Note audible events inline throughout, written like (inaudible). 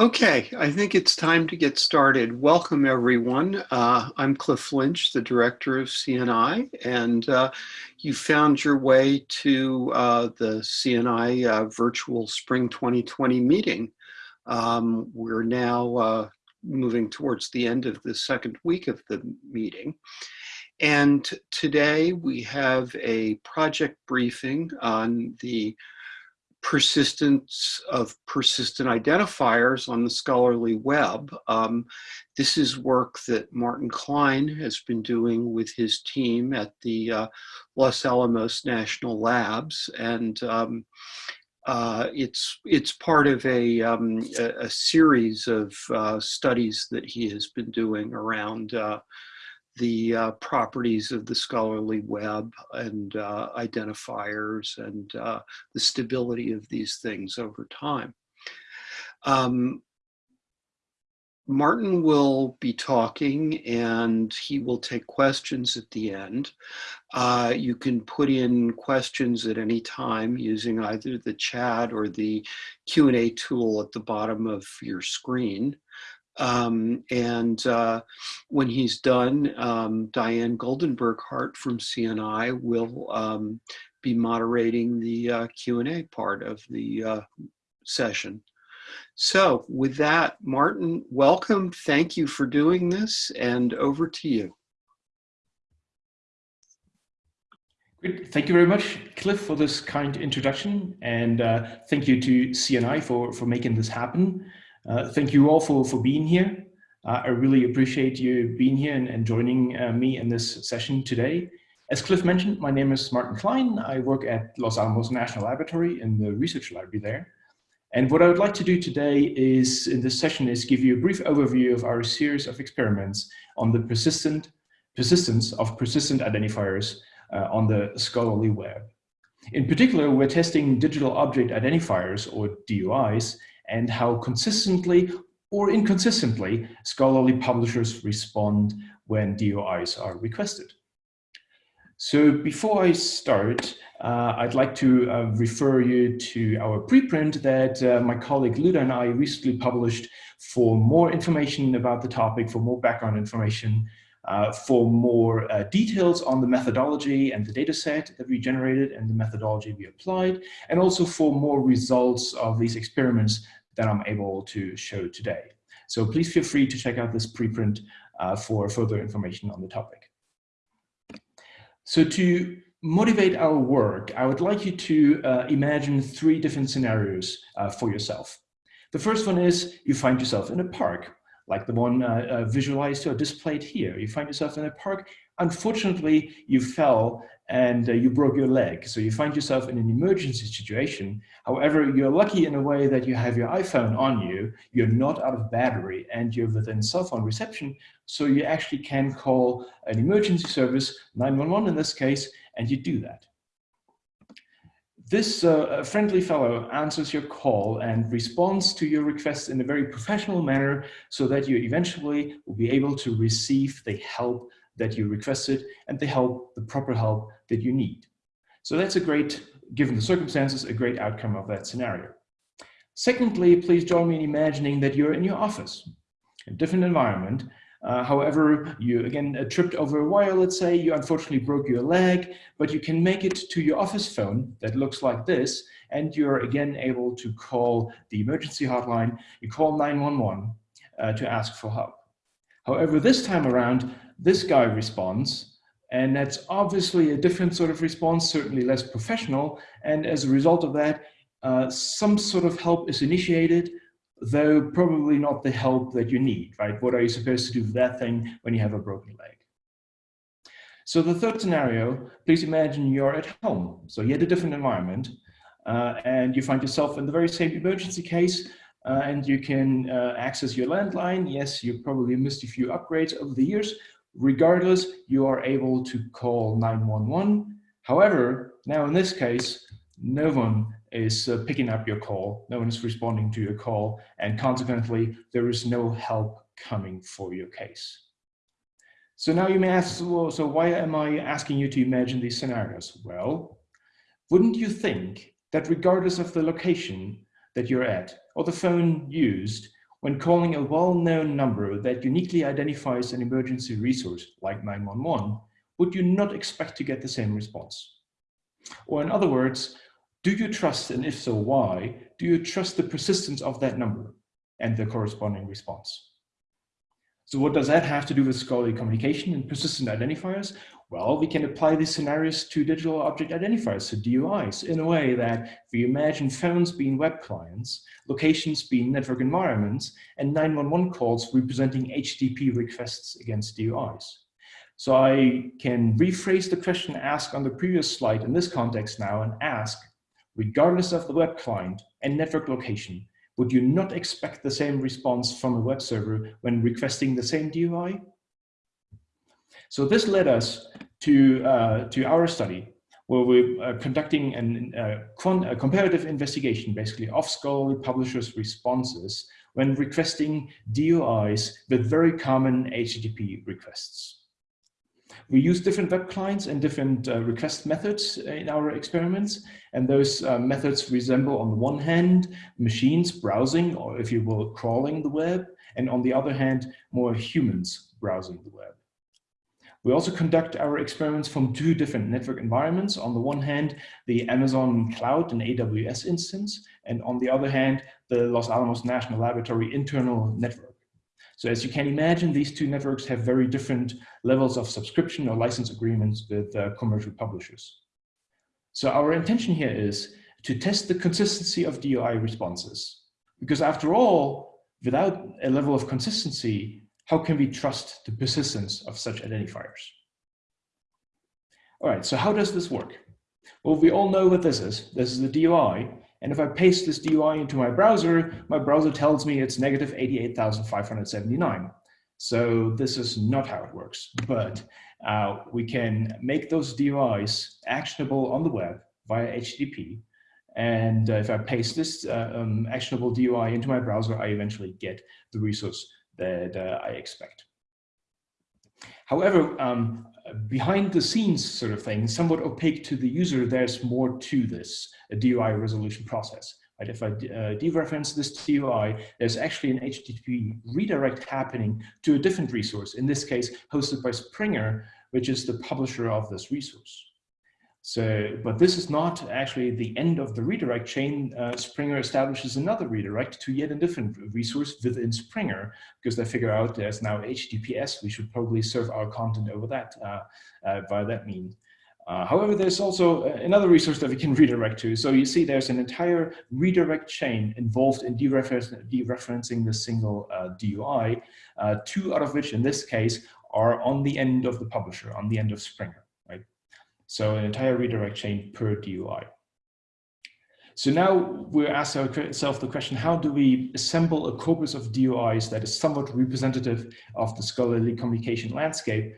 Okay, I think it's time to get started. Welcome everyone. Uh, I'm Cliff Lynch, the director of CNI, and uh, you found your way to uh, the CNI uh, virtual Spring 2020 meeting. Um, we're now uh, moving towards the end of the second week of the meeting. And today we have a project briefing on the persistence of persistent identifiers on the scholarly web. Um, this is work that Martin Klein has been doing with his team at the uh, Los Alamos National Labs. And um, uh, it's, it's part of a, um, a, a, series of uh, studies that he has been doing around uh, the uh, properties of the scholarly web and uh, identifiers and uh, the stability of these things over time. Um, Martin will be talking and he will take questions at the end. Uh, you can put in questions at any time using either the chat or the Q&A tool at the bottom of your screen. Um, and uh, when he's done, um, Diane Goldenberg Hart from CNI will um, be moderating the uh, Q&A part of the uh, session. So with that, Martin, welcome. Thank you for doing this and over to you. Great. Thank you very much, Cliff, for this kind introduction. And uh, thank you to CNI for, for making this happen. Uh, thank you all for, for being here. Uh, I really appreciate you being here and, and joining uh, me in this session today. As Cliff mentioned, my name is Martin Klein. I work at Los Alamos National Laboratory in the research library there. And what I would like to do today is, in this session, is give you a brief overview of our series of experiments on the persistent persistence of persistent identifiers uh, on the scholarly web. In particular, we're testing digital object identifiers, or DOIs, and how consistently or inconsistently scholarly publishers respond when DOIs are requested. So before I start, uh, I'd like to uh, refer you to our preprint that uh, my colleague Luda and I recently published for more information about the topic, for more background information, uh, for more uh, details on the methodology and the data set that we generated and the methodology we applied, and also for more results of these experiments that I'm able to show today. So please feel free to check out this preprint uh, for further information on the topic. So to motivate our work, I would like you to uh, imagine three different scenarios uh, for yourself. The first one is you find yourself in a park, like the one uh, uh, visualized or displayed here. You find yourself in a park. Unfortunately, you fell and uh, you broke your leg. So you find yourself in an emergency situation. However, you're lucky in a way that you have your iPhone on you, you're not out of battery and you're within cell phone reception. So you actually can call an emergency service, 911 in this case, and you do that. This uh, friendly fellow answers your call and responds to your request in a very professional manner so that you eventually will be able to receive the help that you requested and the help, the proper help that you need. So that's a great, given the circumstances, a great outcome of that scenario. Secondly, please join me in imagining that you're in your office, a different environment. Uh, however, you again uh, tripped over a wire, let's say, you unfortunately broke your leg, but you can make it to your office phone that looks like this, and you're again able to call the emergency hotline. You call 911 uh, to ask for help. However, this time around, this guy responds, and that's obviously a different sort of response, certainly less professional. And as a result of that, uh, some sort of help is initiated, though probably not the help that you need, right? What are you supposed to do with that thing when you have a broken leg? So the third scenario, please imagine you're at home. So you had a different environment uh, and you find yourself in the very same emergency case uh, and you can uh, access your landline. Yes, you probably missed a few upgrades over the years, Regardless, you are able to call 911. However, now in this case, no one is uh, picking up your call, no one is responding to your call, and consequently, there is no help coming for your case. So now you may ask, well, so why am I asking you to imagine these scenarios? Well, wouldn't you think that regardless of the location that you're at or the phone used, when calling a well-known number that uniquely identifies an emergency resource like 911, would you not expect to get the same response? Or in other words, do you trust, and if so, why, do you trust the persistence of that number and the corresponding response? So what does that have to do with scholarly communication and persistent identifiers? Well, we can apply these scenarios to digital object identifiers, so DOIs, in a way that we imagine phones being web clients, locations being network environments, and 911 calls representing HTTP requests against DOIs. So I can rephrase the question asked on the previous slide in this context now and ask, regardless of the web client and network location, would you not expect the same response from a web server when requesting the same DOI? So this led us to, uh, to our study where we're uh, conducting an, uh, a comparative investigation basically of scholarly publishers' responses when requesting DOIs with very common HTTP requests. We use different web clients and different uh, request methods in our experiments, and those uh, methods resemble on the one hand machines browsing, or if you will, crawling the web, and on the other hand, more humans browsing the web. We also conduct our experiments from two different network environments. On the one hand, the Amazon Cloud and AWS instance, and on the other hand, the Los Alamos National Laboratory internal network. So as you can imagine, these two networks have very different levels of subscription or license agreements with uh, commercial publishers. So our intention here is to test the consistency of DOI responses. Because after all, without a level of consistency, how can we trust the persistence of such identifiers? All right, so how does this work? Well, we all know what this is. This is the DOI, and if I paste this DOI into my browser, my browser tells me it's negative 88,579. So this is not how it works, but uh, we can make those DOIs actionable on the web via HTTP. And uh, if I paste this uh, um, actionable DOI into my browser, I eventually get the resource that uh, I expect. However, um, behind the scenes sort of thing, somewhat opaque to the user, there's more to this DOI resolution process. Right? If I uh, dereference this DOI, there's actually an HTTP redirect happening to a different resource, in this case, hosted by Springer, which is the publisher of this resource. So, but this is not actually the end of the redirect chain. Uh, Springer establishes another redirect to yet a different resource within Springer because they figure out there's now HTTPS. We should probably serve our content over that uh, uh, via that means. Uh, however, there's also uh, another resource that we can (laughs) redirect to. So you see there's an entire redirect chain involved in dereferencing the single uh, DOI, two out of which in this case are on the end of the publisher, on the end of Springer. So an entire redirect chain per DOI. So now we're asking ourselves the question, how do we assemble a corpus of DOIs that is somewhat representative of the scholarly communication landscape?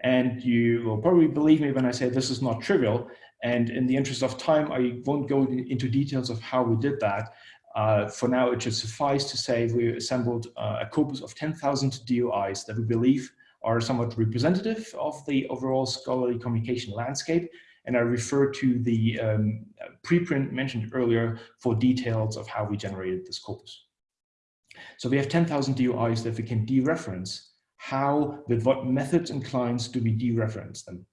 And you will probably believe me when I say this is not trivial. And in the interest of time, I won't go into details of how we did that. Uh, for now, it should suffice to say we assembled uh, a corpus of 10,000 DOIs that we believe are somewhat representative of the overall scholarly communication landscape. And I refer to the um, preprint mentioned earlier for details of how we generated this corpus. So we have 10,000 DOIs that we can dereference. How, with what methods and clients do we dereference them?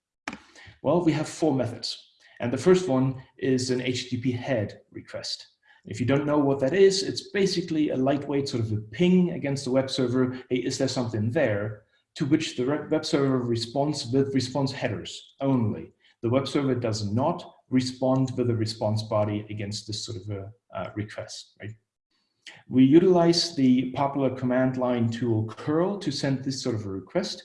Well, we have four methods. And the first one is an HTTP head request. If you don't know what that is, it's basically a lightweight sort of a ping against the web server. Hey, is there something there? To which the web server responds with response headers only. The web server does not respond with a response body against this sort of a uh, request, right? We utilize the popular command line tool curl to send this sort of a request.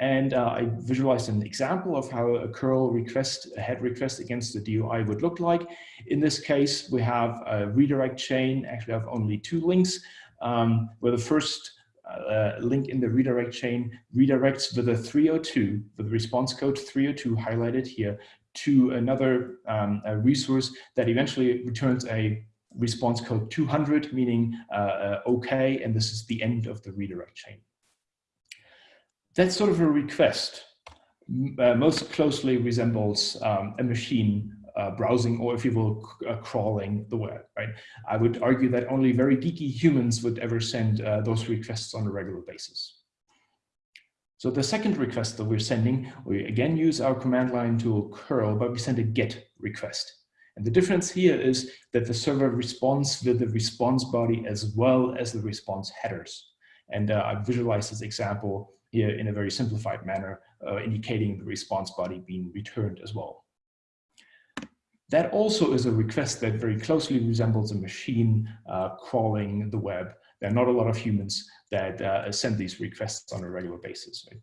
And uh, I visualized an example of how a curl request, a head request against the DOI would look like. In this case, we have a redirect chain, actually have only two links, um, where the first uh, link in the redirect chain redirects with a 302, with the response code 302 highlighted here, to another um, resource that eventually returns a response code 200, meaning uh, uh, OK, and this is the end of the redirect chain. That sort of a request uh, most closely resembles um, a machine uh, browsing or if you will, uh, crawling the web, right? I would argue that only very geeky humans would ever send uh, those requests on a regular basis. So the second request that we're sending, we again use our command line tool curl, but we send a get request. And the difference here is that the server responds with the response body as well as the response headers. And uh, I visualize this example here in a very simplified manner, uh, indicating the response body being returned as well. That also is a request that very closely resembles a machine uh, crawling the web. There are not a lot of humans that uh, send these requests on a regular basis. Right?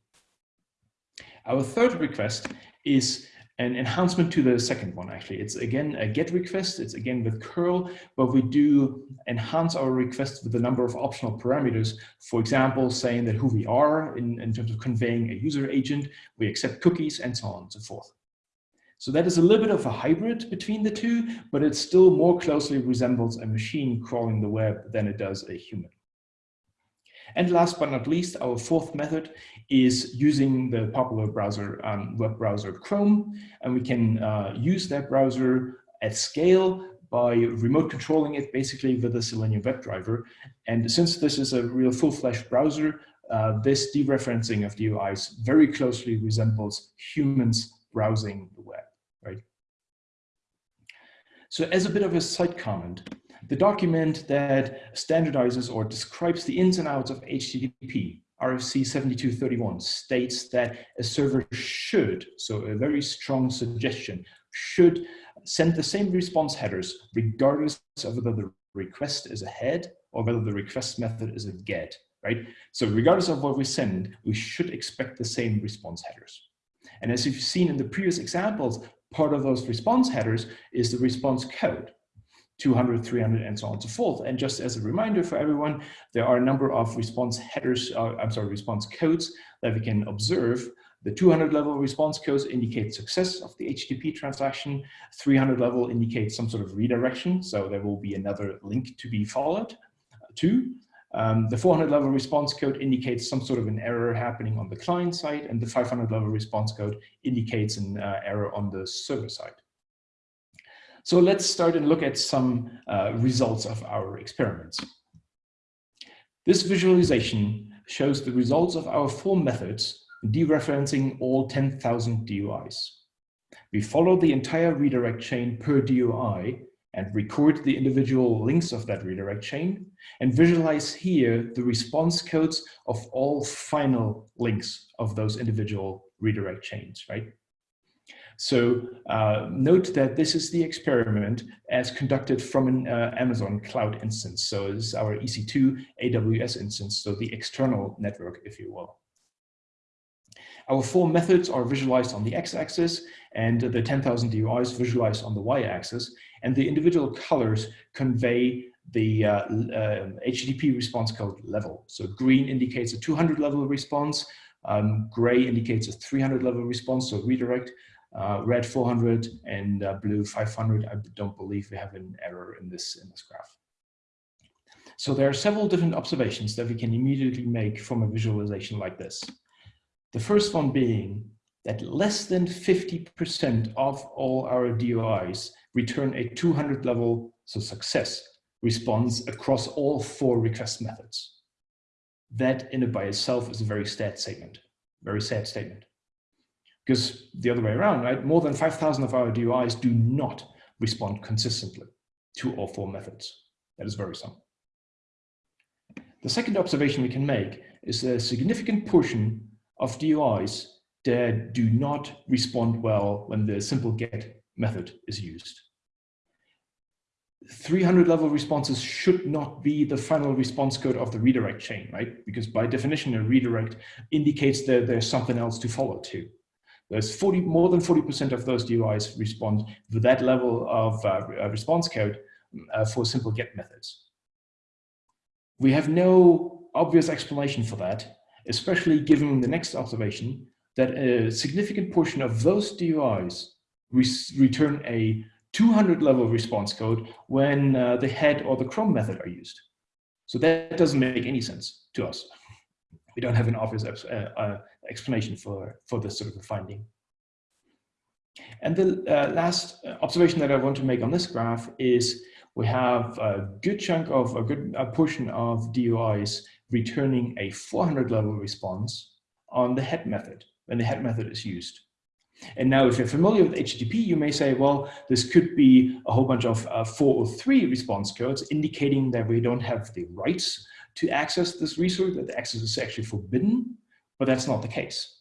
Our third request is an enhancement to the second one, actually. It's again a GET request. It's again with curl, but we do enhance our request with a number of optional parameters. For example, saying that who we are in, in terms of conveying a user agent, we accept cookies and so on and so forth. So that is a little bit of a hybrid between the two, but it still more closely resembles a machine crawling the web than it does a human. And last but not least, our fourth method is using the popular browser, um, web browser Chrome, and we can uh, use that browser at scale by remote controlling it basically with the Selenium WebDriver. And since this is a real full-fledged browser, uh, this dereferencing of the UIs very closely resembles humans browsing the web, right? So as a bit of a side comment, the document that standardizes or describes the ins and outs of HTTP, RFC 7231, states that a server should, so a very strong suggestion, should send the same response headers regardless of whether the request is a head or whether the request method is a get, right? So regardless of what we send, we should expect the same response headers. And as you've seen in the previous examples, part of those response headers is the response code. 200, 300, and so on and so forth. And just as a reminder for everyone, there are a number of response headers, uh, I'm sorry, response codes that we can observe. The 200 level response codes indicate success of the HTTP transaction. 300 level indicates some sort of redirection. So there will be another link to be followed. Two, um, the 400 level response code indicates some sort of an error happening on the client side, and the 500 level response code indicates an uh, error on the server side. So let's start and look at some uh, results of our experiments. This visualization shows the results of our four methods dereferencing all 10,000 DOIs. We follow the entire redirect chain per DOI and record the individual links of that redirect chain and visualize here the response codes of all final links of those individual redirect chains, right? So uh, note that this is the experiment as conducted from an uh, Amazon cloud instance. So this is our EC2 AWS instance, so the external network, if you will. Our four methods are visualized on the x-axis and the 10,000 DOIs visualized on the y-axis. And the individual colors convey the uh, uh, HTTP response code level. So green indicates a 200 level response, um, gray indicates a 300 level response, so redirect, uh, red 400 and uh, blue 500. I don't believe we have an error in this, in this graph. So there are several different observations that we can immediately make from a visualization like this. The first one being that less than 50% of all our DOIs return a 200 level, so success, response across all four request methods. That in and by itself is a very sad statement, very sad statement. Because the other way around, right? More than 5,000 of our DOIs do not respond consistently to all four methods. That is very worrisome. The second observation we can make is a significant portion of DOIs that do not respond well when the simple get method is used. 300 level responses should not be the final response code of the redirect chain, right? Because by definition, a redirect indicates that there's something else to follow to. There's 40, more than 40% of those DOIs respond with that level of uh, uh, response code uh, for simple get methods. We have no obvious explanation for that, especially given the next observation that a significant portion of those DOIs re return a 200 level response code when uh, the head or the Chrome method are used. So that doesn't make any sense to us. We don't have an obvious uh, uh, explanation for, for this sort of finding. And the uh, last observation that I want to make on this graph is we have a good chunk of a good a portion of DOIs returning a 400 level response on the head method when the head method is used. And now if you're familiar with HTTP, you may say, well, this could be a whole bunch of uh, 403 response codes indicating that we don't have the rights to access this resource, that the access is actually forbidden, but that's not the case.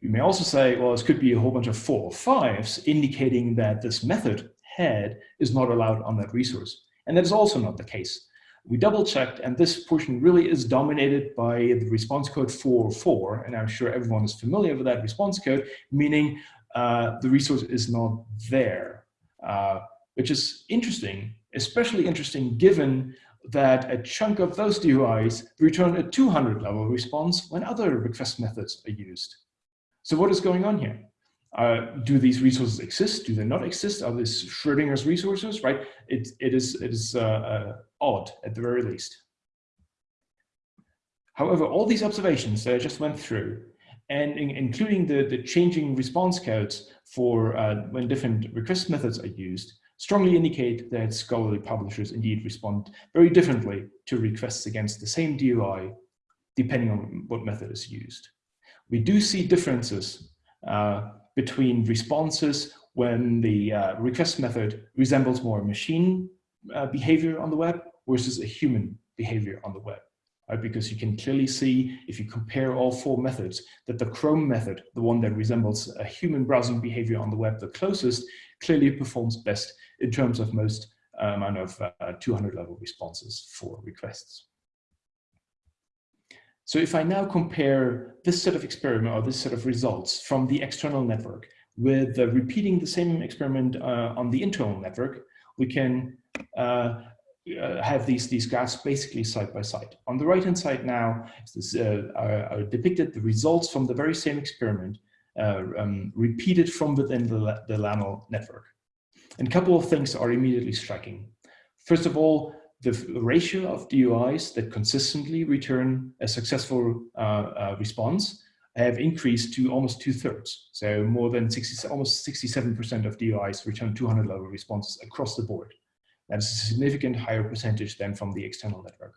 You may also say, well, this could be a whole bunch of 405s indicating that this method head is not allowed on that resource. And that is also not the case. We double checked and this portion really is dominated by the response code 404. And I'm sure everyone is familiar with that response code, meaning uh, the resource is not there, uh, which is interesting, especially interesting given that a chunk of those DOIs return a 200 level response when other request methods are used. So what is going on here? Uh, do these resources exist? Do they not exist? Are these Schrodinger's resources, right? It, it is, it is uh, uh, odd at the very least. However, all these observations that I just went through, and in, including the, the changing response codes for uh, when different request methods are used, strongly indicate that scholarly publishers indeed respond very differently to requests against the same DOI, depending on what method is used. We do see differences uh, between responses when the uh, request method resembles more machine uh, behavior on the web versus a human behavior on the web. Right? Because you can clearly see, if you compare all four methods, that the Chrome method, the one that resembles a human browsing behavior on the web the closest, clearly performs best in terms of most amount of uh, 200 level responses for requests. So if I now compare this set of experiment or this set of results from the external network with uh, repeating the same experiment uh, on the internal network, we can uh, uh have these, these graphs basically side by side. On the right hand side now this, uh, are, are, depicted the results from the very same experiment uh, um, repeated from within the, the LANL network. And a couple of things are immediately striking. First of all, the ratio of DOIs that consistently return a successful uh, uh, response have increased to almost two thirds. So more than 60, almost 67% of DOIs return 200 level responses across the board. That's a significant higher percentage than from the external network.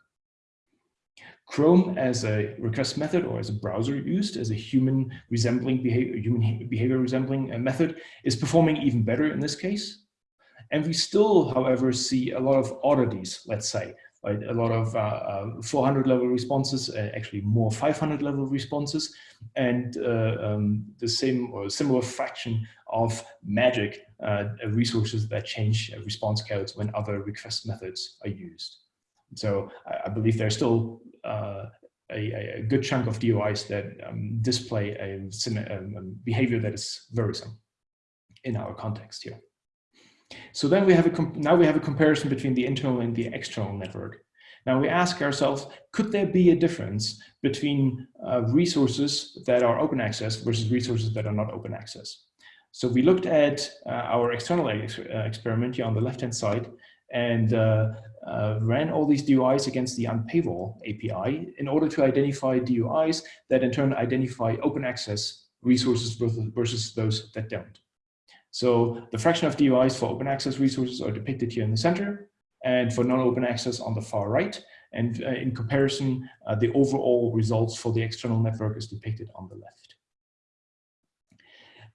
Chrome as a request method or as a browser used as a human resembling behavior, human behavior resembling uh, method is performing even better in this case. And we still, however, see a lot of oddities, let's say, right? A lot of uh, uh, 400 level responses, uh, actually more 500 level responses, and uh, um, the same or similar fraction of magic uh, resources that change response codes when other request methods are used. So I, I believe there's still uh, a, a, good chunk of DOIs that um, display a, a, um, a behavior that is worrisome in our context here. So then we have a now we have a comparison between the internal and the external network. Now we ask ourselves, could there be a difference between uh, resources that are open access versus resources that are not open access? So we looked at uh, our external ex uh, experiment here on the left-hand side and uh, uh, ran all these DOIs against the unpaywall API in order to identify DOIs that in turn identify open access resources versus those that don't. So the fraction of DOIs for open access resources are depicted here in the center and for non-open access on the far right. And uh, in comparison, uh, the overall results for the external network is depicted on the left.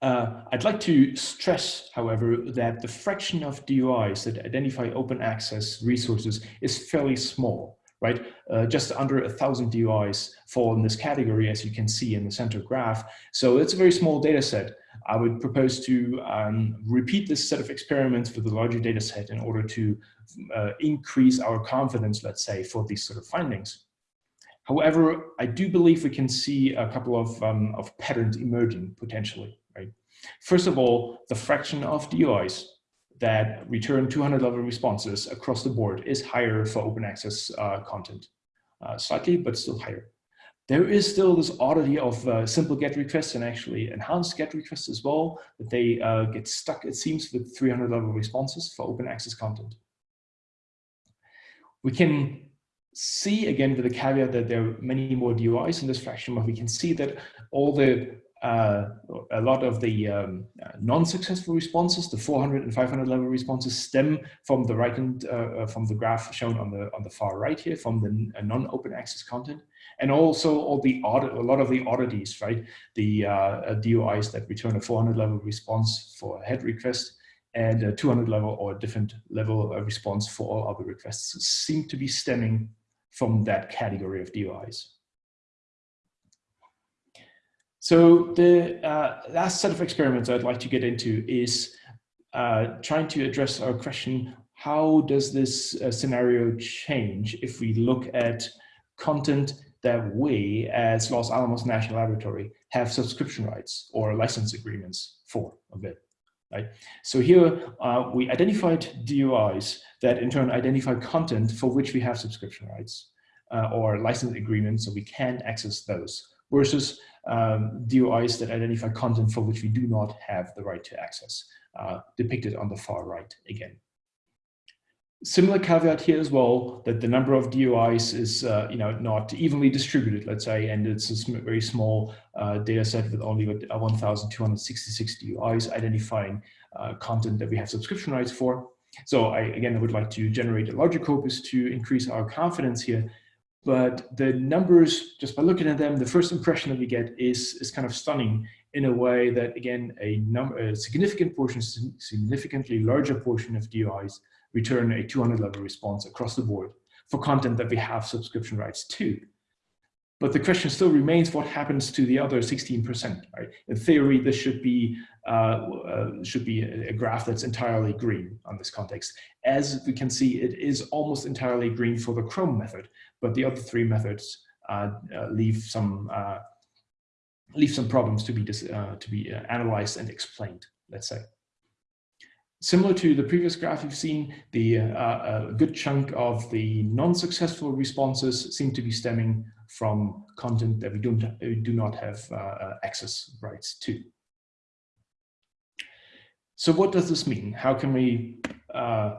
Uh, I'd like to stress, however, that the fraction of DOIs that identify open access resources is fairly small, right? Uh, just under a thousand DOIs fall in this category, as you can see in the center graph. So it's a very small data set. I would propose to um, repeat this set of experiments with a larger data set in order to uh, increase our confidence, let's say, for these sort of findings. However, I do believe we can see a couple of, um, of patterns emerging potentially, right? First of all, the fraction of DOIs that return 200 level responses across the board is higher for open access uh, content, uh, slightly, but still higher. There is still this oddity of uh, simple GET requests and actually enhanced GET requests as well, that they uh, get stuck, it seems, with 300 level responses for open access content. We can see, again, with the caveat that there are many more DOIs in this fraction, but we can see that all the uh, a lot of the um, uh, non-successful responses, the 400 and 500 level responses, stem from the right hand, uh, uh, from the graph shown on the on the far right here, from the non-open access content, and also all the audit, a lot of the oddities, right? The uh, DOIs that return a 400 level response for a head request, and a 200 level or a different level response for all other requests seem to be stemming from that category of DOIs. So the uh, last set of experiments I'd like to get into is uh, trying to address our question, how does this uh, scenario change if we look at content that we as Los Alamos National Laboratory have subscription rights or license agreements for a bit, right? So here uh, we identified DOIs that in turn identify content for which we have subscription rights uh, or license agreements so we can access those versus um, DOIs that identify content for which we do not have the right to access, uh, depicted on the far right again. Similar caveat here as well, that the number of DOIs is uh, you know, not evenly distributed, let's say, and it's a very small uh, data set with only 1,266 DOIs identifying uh, content that we have subscription rights for. So I, again, I would like to generate a larger corpus to increase our confidence here but the numbers, just by looking at them, the first impression that we get is, is kind of stunning in a way that, again, a, number, a significant portion, significantly larger portion of DOIs return a 200 level response across the board for content that we have subscription rights to. But the question still remains, what happens to the other 16%, right? In theory, this should be, uh, uh, should be a, a, graph that's entirely green on this context. As we can see, it is almost entirely green for the Chrome method, but the other three methods uh, uh leave some uh, leave some problems to be to be analyzed and explained, let's say. Similar to the previous graph you've seen, the a good chunk of the non-successful responses seem to be stemming from content that we don't we do not have access rights to. So what does this mean? How can we uh,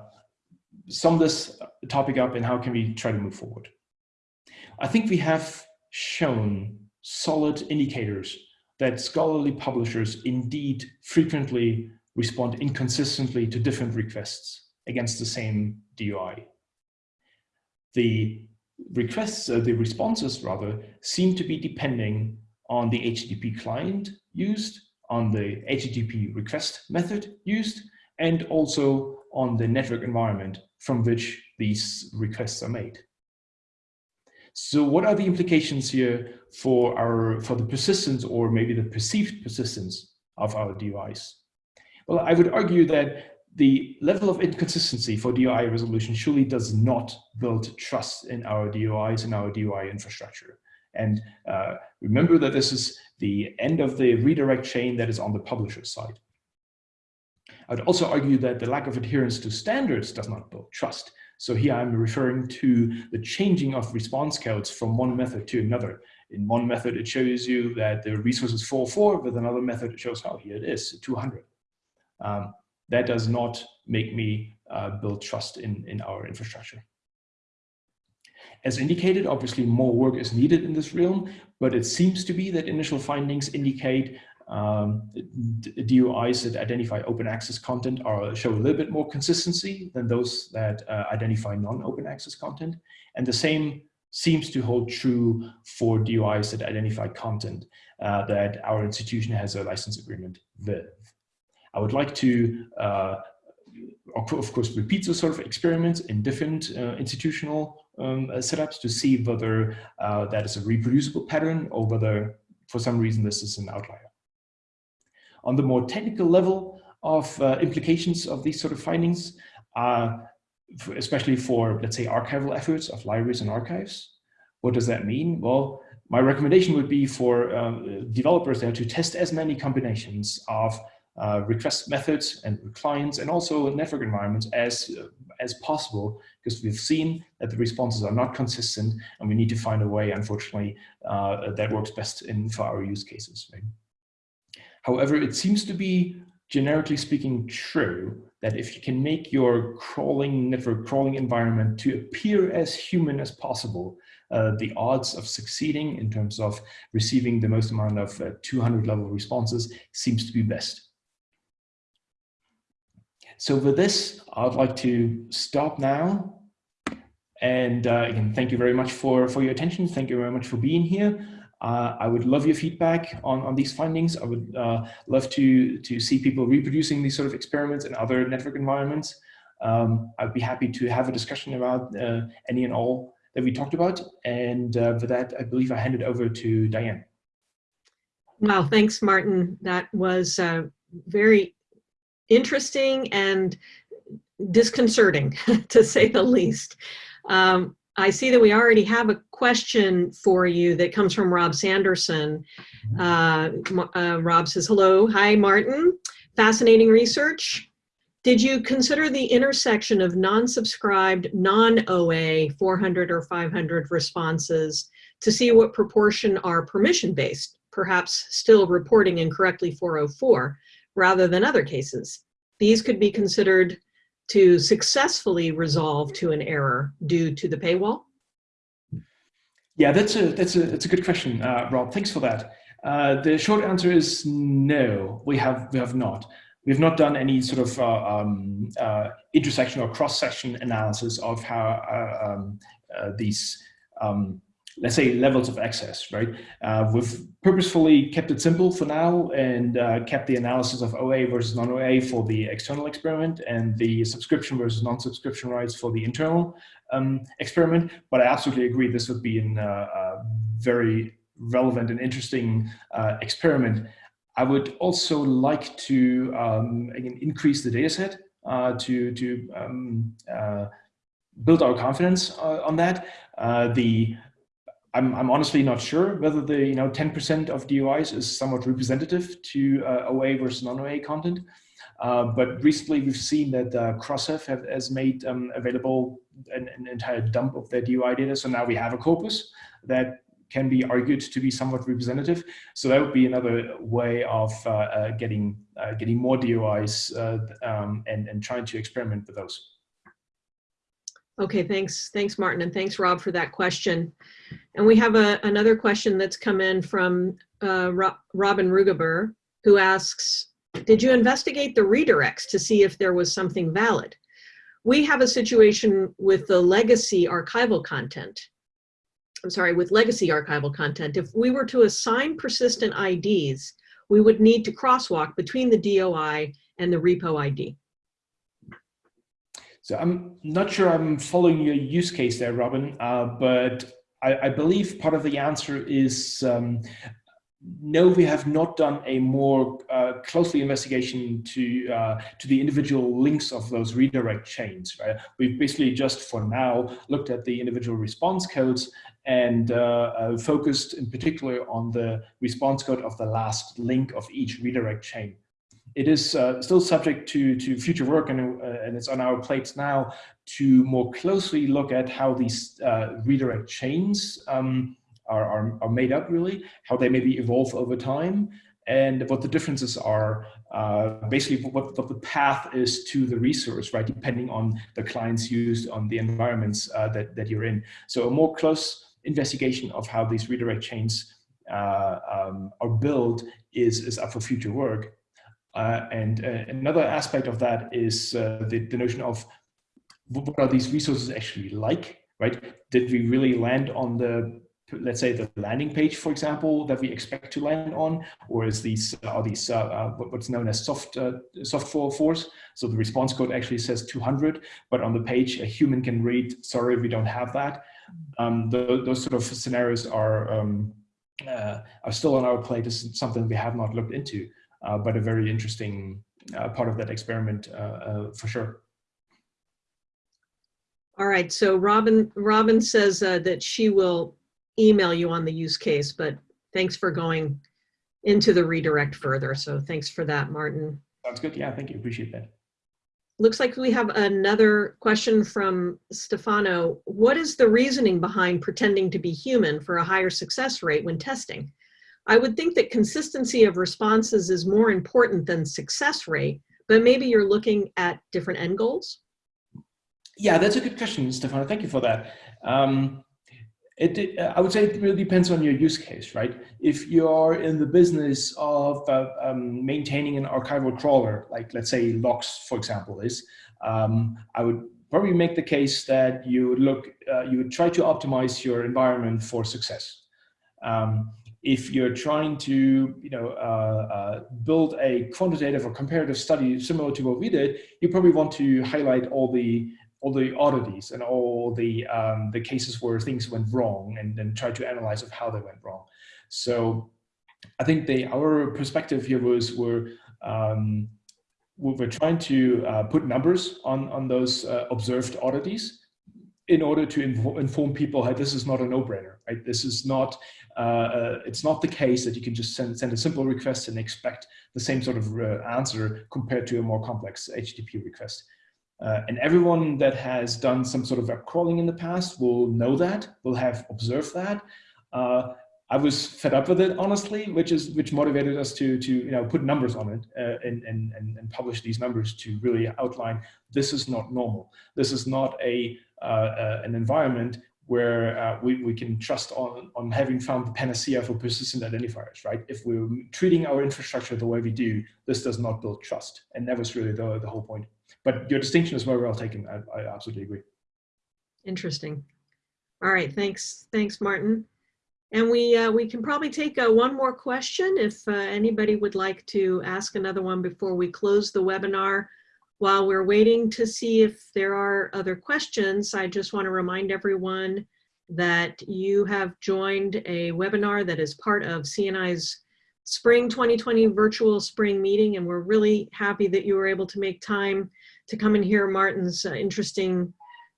sum this topic up and how can we try to move forward? I think we have shown solid indicators that scholarly publishers indeed frequently respond inconsistently to different requests against the same DOI. The requests, uh, the responses rather, seem to be depending on the HTTP client used, on the HTTP request method used, and also on the network environment from which these requests are made. So what are the implications here for our for the persistence or maybe the perceived persistence of our DOIs? Well, I would argue that the level of inconsistency for DOI resolution surely does not build trust in our DOIs and our DOI infrastructure. And uh, remember that this is the end of the redirect chain that is on the publisher side. I'd also argue that the lack of adherence to standards does not build trust. So here I'm referring to the changing of response codes from one method to another. In one method, it shows you that the resource is 404, with another method, it shows how oh, here it is, 200. Um, that does not make me uh, build trust in, in our infrastructure. As indicated, obviously more work is needed in this realm, but it seems to be that initial findings indicate um, DOIs that identify open access content are show a little bit more consistency than those that uh, identify non-open access content. And the same seems to hold true for DOIs that identify content uh, that our institution has a license agreement with. I would like to, uh, of course, repeat those sort of experiments in different uh, institutional um, uh, setups to see whether uh, that is a reproducible pattern or whether for some reason this is an outlier. On the more technical level of uh, implications of these sort of findings, uh, especially for, let's say, archival efforts of libraries and archives, what does that mean? Well, my recommendation would be for uh, developers there to test as many combinations of uh, request methods and clients and also network environments as, uh, as possible because we've seen that the responses are not consistent and we need to find a way, unfortunately, uh, that works best in for our use cases. Right? However, it seems to be generically speaking true that if you can make your crawling network crawling environment to appear as human as possible, uh, the odds of succeeding in terms of receiving the most amount of uh, 200 level responses seems to be best. So with this, I'd like to stop now. And uh, again, thank you very much for, for your attention. Thank you very much for being here. Uh, I would love your feedback on, on these findings. I would uh, love to, to see people reproducing these sort of experiments in other network environments. Um, I'd be happy to have a discussion about uh, any and all that we talked about. And uh, for that, I believe I hand it over to Diane. Wow, thanks, Martin. That was uh, very interesting and disconcerting, (laughs) to say the least. Um, I see that we already have a question for you that comes from Rob Sanderson. Uh, uh, Rob says, hello, hi Martin, fascinating research. Did you consider the intersection of non-subscribed, non-OA 400 or 500 responses to see what proportion are permission-based, perhaps still reporting incorrectly 404, rather than other cases? These could be considered to successfully resolve to an error due to the paywall? Yeah, that's a that's a that's a good question, uh, Rob. Thanks for that. Uh, the short answer is no. We have we have not. We've not done any sort of uh, um, uh, intersection or cross-section analysis of how uh, um, uh, these um, let's say levels of access, right? Uh, we've purposefully kept it simple for now and uh, kept the analysis of OA versus non-OA for the external experiment and the subscription versus non-subscription rights for the internal um, experiment. But I absolutely agree this would be a uh, very relevant and interesting uh, experiment. I would also like to um, again, increase the data set uh, to, to um, uh, build our confidence on that. the I'm, I'm honestly not sure whether the you know 10% of DOIs is somewhat representative to uh, OA versus non-OA content. Uh, but recently we've seen that uh, Crossref have, has made um, available an, an, entire dump of their DOI data. So now we have a corpus that can be argued to be somewhat representative. So that would be another way of uh, uh, getting uh, getting more DOIs uh, um, and, and trying to experiment with those. Okay, thanks. Thanks, Martin, and thanks, Rob, for that question. And we have a, another question that's come in from uh, Robin Rugaber, who asks, did you investigate the redirects to see if there was something valid? We have a situation with the legacy archival content. I'm sorry, with legacy archival content. If we were to assign persistent IDs, we would need to crosswalk between the DOI and the repo ID. So I'm not sure I'm following your use case there, Robin, uh, but I, I, believe part of the answer is um, no, we have not done a more uh, closely investigation to uh, to the individual links of those redirect chains. Right? We've basically just for now looked at the individual response codes and uh, uh focused in particular on the response code of the last link of each redirect chain it is uh, still subject to, to future work and, uh, and it's on our plates now to more closely look at how these uh, redirect chains um, are, are, are, made up really, how they maybe evolve over time and what the differences are, uh, basically what, what the path is to the resource, right, depending on the clients used on the environments uh, that, that you're in. So a more close investigation of how these redirect chains uh, um, are built is, is up for future work. Uh, and uh, another aspect of that is uh, the, the notion of what are these resources actually like, right? Did we really land on the, let's say the landing page, for example, that we expect to land on, or is these, are these uh, what's known as soft, uh, soft force? So the response code actually says 200, but on the page a human can read, sorry, we don't have that. Um, the, those sort of scenarios are, um, uh, are still on our plate as something we have not looked into but a very interesting uh, part of that experiment uh, uh, for sure. All right, so Robin, Robin says uh, that she will email you on the use case, but thanks for going into the redirect further. So thanks for that, Martin. Sounds good. Yeah, thank you. Appreciate that. Looks like we have another question from Stefano. What is the reasoning behind pretending to be human for a higher success rate when testing? I would think that consistency of responses is more important than success rate, but maybe you're looking at different end goals. Yeah, that's a good question, Stefano. Thank you for that. Um, it, I would say it really depends on your use case, right? If you're in the business of uh, um, maintaining an archival crawler, like let's say LOCKSS, for example, is, um, I would probably make the case that you would look, uh, you would try to optimize your environment for success. Um, if you're trying to, you know, uh, uh, build a quantitative or comparative study similar to what we did, you probably want to highlight all the all the oddities and all the um, the cases where things went wrong and then try to analyze of how they went wrong. So I think the our perspective here was we're um, we're trying to uh, put numbers on on those uh, observed oddities in order to inf inform people hey this is not a no-brainer right this is not uh, uh, it's not the case that you can just send send a simple request and expect the same sort of uh, answer compared to a more complex HTTP request uh, and everyone that has done some sort of web crawling in the past will know that, will have observed that. Uh, I was fed up with it, honestly, which is which motivated us to to you know put numbers on it uh, and, and and publish these numbers to really outline this is not normal. This is not a an environment where uh, we, we can trust on, on having found the panacea for persistent identifiers, right? If we're treating our infrastructure the way we do, this does not build trust. And that was really the, the whole point. But your distinction is very well taken. I, I absolutely agree. Interesting. All right, thanks, thanks, Martin. And we uh, we can probably take uh, one more question if uh, anybody would like to ask another one before we close the webinar. While we're waiting to see if there are other questions, I just want to remind everyone that you have joined a webinar that is part of CNI's Spring 2020 virtual spring meeting, and we're really happy that you were able to make time to come and hear Martin's uh, interesting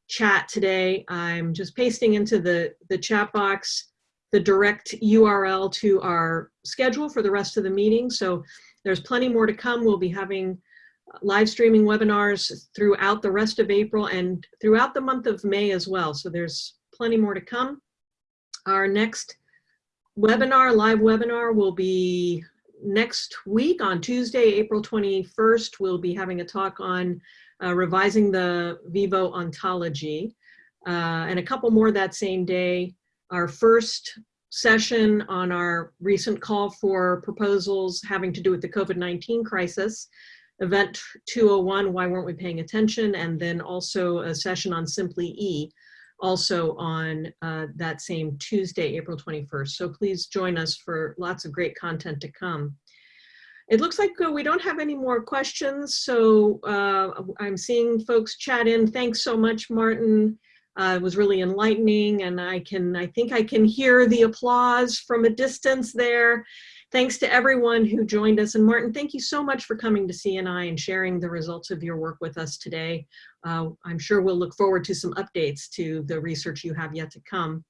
chat today. I'm just pasting into the, the chat box the direct URL to our schedule for the rest of the meeting. So there's plenty more to come. We'll be having live streaming webinars throughout the rest of April and throughout the month of May as well. So there's plenty more to come. Our next webinar, live webinar will be next week on Tuesday, April 21st. We'll be having a talk on uh, revising the Vivo ontology uh, and a couple more that same day. Our first session on our recent call for proposals having to do with the COVID-19 crisis event 201, why weren't we paying attention? And then also a session on Simply E, also on uh, that same Tuesday, April 21st. So please join us for lots of great content to come. It looks like uh, we don't have any more questions, so uh, I'm seeing folks chat in. Thanks so much, Martin. Uh, it was really enlightening, and I can, I think I can hear the applause from a distance there. Thanks to everyone who joined us. And Martin, thank you so much for coming to CNI and sharing the results of your work with us today. Uh, I'm sure we'll look forward to some updates to the research you have yet to come.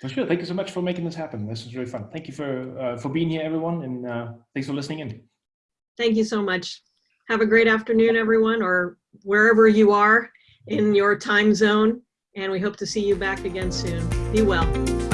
For sure. Thank you so much for making this happen. This was really fun. Thank you for, uh, for being here, everyone, and uh, thanks for listening in. Thank you so much. Have a great afternoon, everyone, or wherever you are in your time zone. And we hope to see you back again soon. Be well.